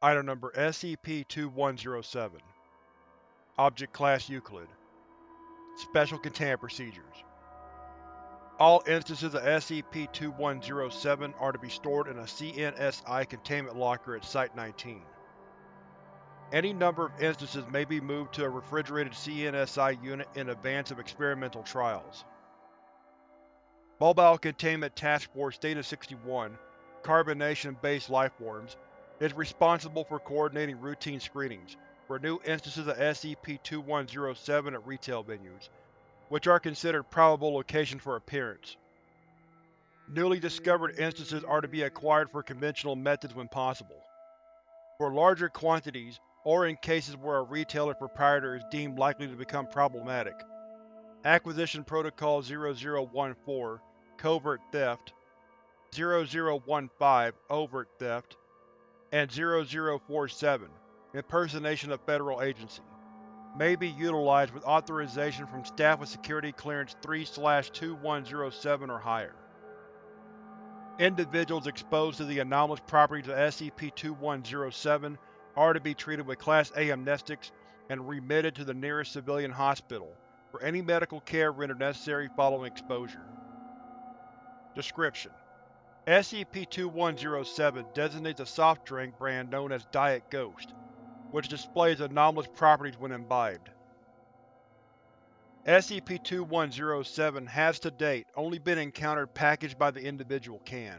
Item Number SCP-2107 Object Class Euclid Special Containment Procedures All instances of SCP-2107 are to be stored in a CNSI containment locker at Site-19. Any number of instances may be moved to a refrigerated CNSI unit in advance of experimental trials. Mobile Containment Task Force Delta-61 Carbonation-based lifeforms is responsible for coordinating routine screenings for new instances of SCP-2107 at retail venues, which are considered probable locations for appearance. Newly discovered instances are to be acquired for conventional methods when possible. For larger quantities, or in cases where a retailer's proprietor is deemed likely to become problematic, Acquisition Protocol 0014 Covert Theft 0015 Overt Theft and 0047 Impersonation of Federal Agency may be utilized with authorization from staff with Security Clearance 3-2107 or higher. Individuals exposed to the anomalous properties of SCP-2107 are to be treated with Class A amnestics and remitted to the nearest civilian hospital for any medical care rendered necessary following exposure. Description: SCP-2107 designates a soft drink brand known as Diet Ghost, which displays anomalous properties when imbibed. SCP-2107 has to date only been encountered packaged by the individual can.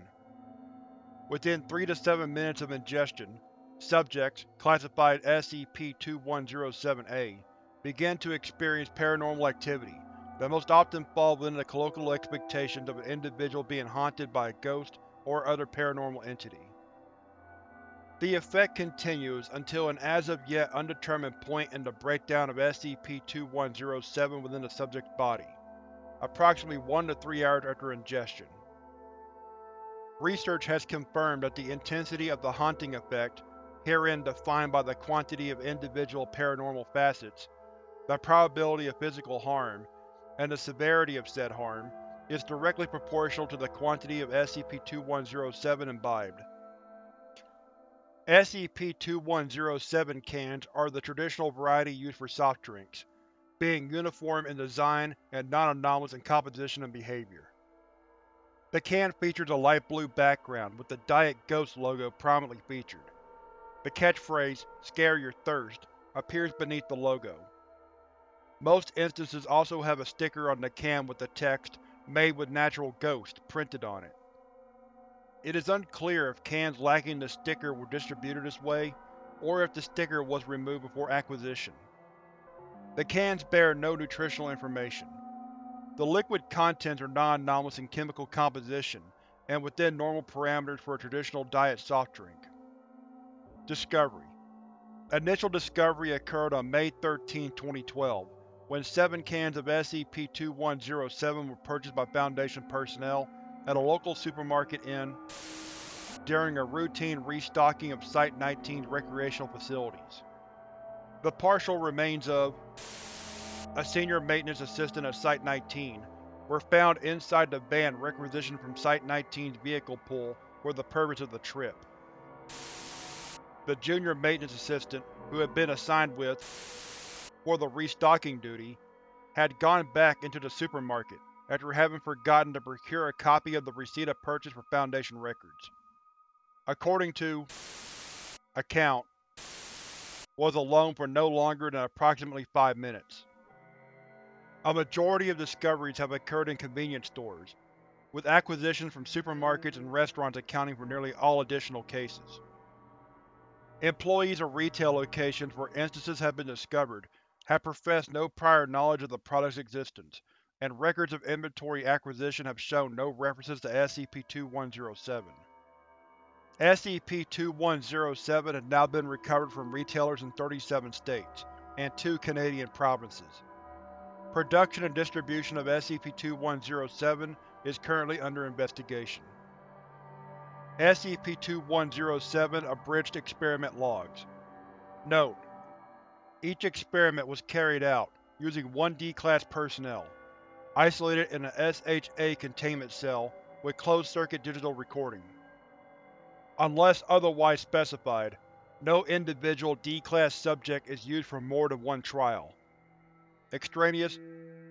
Within 3 to 7 minutes of ingestion, subjects, classified SCP-2107-A, begin to experience paranormal activity that most often fall within the colloquial expectations of an individual being haunted by a ghost or other paranormal entity. The effect continues until an as-of-yet undetermined point in the breakdown of SCP-2107 within the subject's body, approximately 1 to 3 hours after ingestion. Research has confirmed that the intensity of the haunting effect, herein defined by the quantity of individual paranormal facets, the probability of physical harm, and the severity of said harm, is directly proportional to the quantity of SCP-2107 imbibed. SCP-2107 cans are the traditional variety used for soft drinks, being uniform in design and non-anomalous in composition and behavior. The can features a light blue background with the Diet Ghost logo prominently featured. The catchphrase, Scare Your Thirst, appears beneath the logo. Most instances also have a sticker on the can with the text, Made with Natural Ghost, printed on it. It is unclear if cans lacking the sticker were distributed this way, or if the sticker was removed before acquisition. The cans bear no nutritional information. The liquid contents are non-anomalous in chemical composition and within normal parameters for a traditional diet soft drink. Discovery Initial discovery occurred on May 13, 2012, when seven cans of SCP-2107 were purchased by Foundation personnel at a local supermarket in during a routine restocking of Site-19's recreational facilities. The partial remains of a senior maintenance assistant at Site-19 were found inside the van requisitioned from Site-19's vehicle pool for the purpose of the trip. The junior maintenance assistant, who had been assigned with for the restocking duty, had gone back into the supermarket after having forgotten to procure a copy of the receipt of purchase for Foundation records. According to account, was alone for no longer than approximately five minutes. A majority of discoveries have occurred in convenience stores, with acquisitions from supermarkets and restaurants accounting for nearly all additional cases. Employees of retail locations where instances have been discovered have professed no prior knowledge of the product's existence, and records of inventory acquisition have shown no references to SCP-2107. SCP-2107 has now been recovered from retailers in 37 states, and two Canadian provinces. Production and distribution of SCP-2107 is currently under investigation. SCP-2107 Abridged Experiment Logs Note: each experiment was carried out using 1D Class personnel, isolated in a SHA containment cell with closed-circuit digital recording. Unless otherwise specified, No individual D-Class subject is used for more than one trial. Extraneous,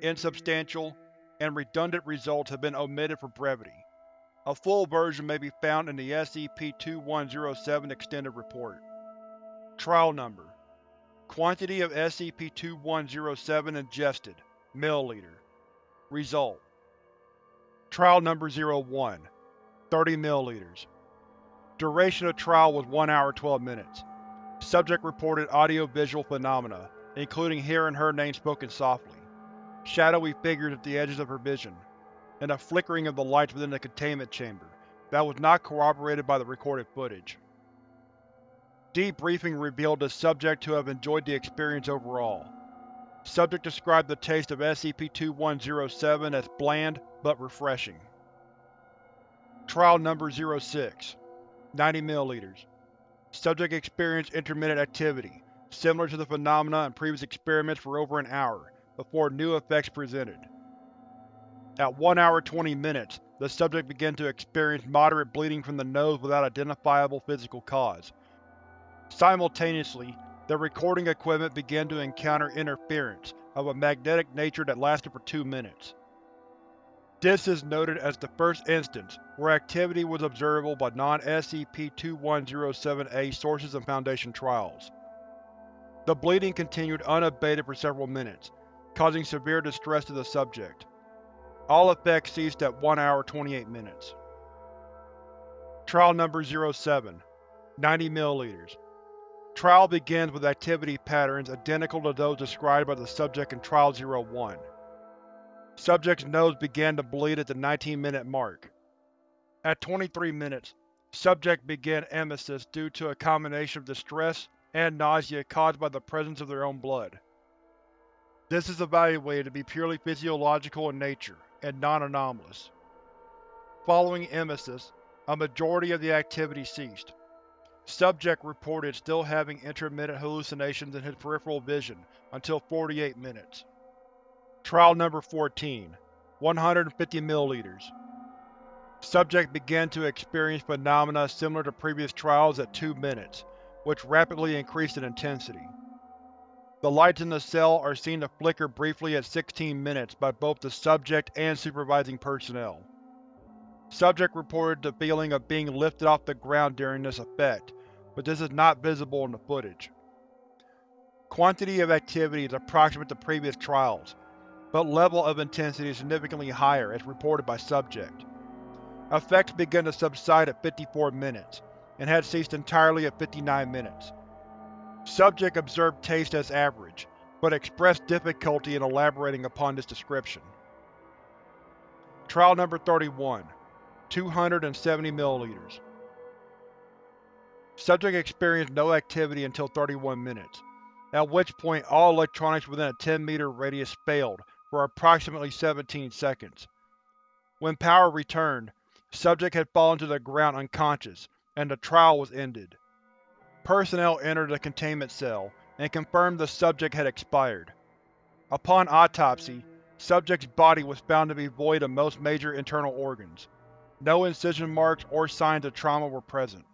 insubstantial, and redundant results have been omitted for brevity. A full version may be found in the SCP-2107 Extended Report. Trial Number Quantity of SCP-2107 ingested. Milliliter Result. Trial Number 01 30 ml Duration of trial was 1 hour 12 minutes. Subject reported audio-visual phenomena, including hearing her name spoken softly, shadowy figures at the edges of her vision, and a flickering of the lights within the containment chamber that was not corroborated by the recorded footage. Debriefing revealed the subject to have enjoyed the experience overall. Subject described the taste of SCP-2107 as bland but refreshing. Trial Number 06 90 ml Subject experienced intermittent activity, similar to the phenomena in previous experiments for over an hour, before new effects presented. At 1 hour 20 minutes, the subject began to experience moderate bleeding from the nose without identifiable physical cause. Simultaneously, the recording equipment began to encounter interference of a magnetic nature that lasted for two minutes. This is noted as the first instance where activity was observable by non-SCP-2107-A sources and Foundation trials. The bleeding continued unabated for several minutes, causing severe distress to the subject. All effects ceased at 1 hour 28 minutes. Trial Number 07 90 ml Trial begins with activity patterns identical to those described by the subject in Trial 01. Subject's nose began to bleed at the 19-minute mark. At 23 minutes, subject began emesis due to a combination of distress and nausea caused by the presence of their own blood. This is evaluated to be purely physiological in nature, and non-anomalous. Following emesis, a majority of the activity ceased. Subject reported still having intermittent hallucinations in his peripheral vision until 48 minutes. Trial Number 14 150 ml Subject began to experience phenomena similar to previous trials at 2 minutes, which rapidly increased in intensity. The lights in the cell are seen to flicker briefly at 16 minutes by both the subject and supervising personnel. Subject reported the feeling of being lifted off the ground during this effect, but this is not visible in the footage. Quantity of activity is approximate to previous trials, but level of intensity is significantly higher as reported by subject. Effects began to subside at 54 minutes, and had ceased entirely at 59 minutes. Subject observed taste as average, but expressed difficulty in elaborating upon this description. Trial Number 31 270 ml Subject experienced no activity until 31 minutes, at which point all electronics within a 10 meter radius failed for approximately 17 seconds. When power returned, subject had fallen to the ground unconscious, and the trial was ended. Personnel entered the containment cell and confirmed the subject had expired. Upon autopsy, subject's body was found to be void of most major internal organs. No incision marks or signs of trauma were present.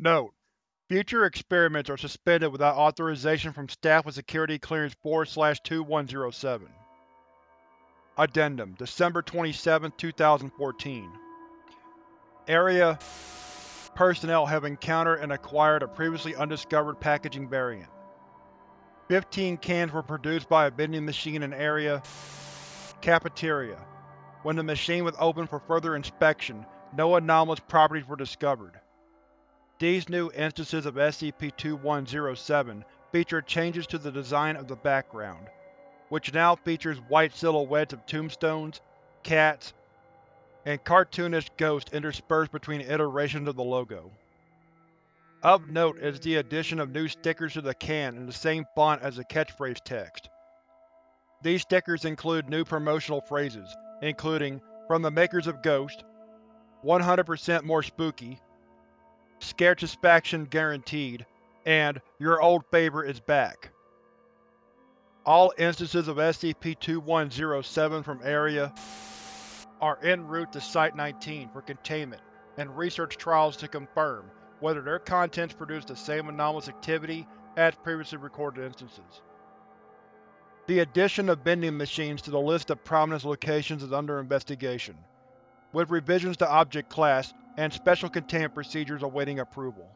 Note: Future experiments are suspended without authorization from staff with Security Clearance 4-2107. Addendum December 27, 2014 Area Personnel have encountered and acquired a previously undiscovered packaging variant. Fifteen cans were produced by a vending machine in Area Cafeteria. When the machine was opened for further inspection, no anomalous properties were discovered. These new instances of SCP-2107 feature changes to the design of the background, which now features white silhouettes of tombstones, cats, and cartoonish ghosts interspersed between iterations of the logo. Of note is the addition of new stickers to the can in the same font as the catchphrase text. These stickers include new promotional phrases, including, from the makers of Ghost, 100% more spooky, Satisfaction guaranteed, and your old favorite is back. All instances of SCP-2107 from Area are en route to Site-19 for containment and research trials to confirm whether their contents produce the same anomalous activity as previously recorded instances. The addition of vending machines to the list of prominence locations is under investigation, with revisions to Object Class and special containment procedures awaiting approval.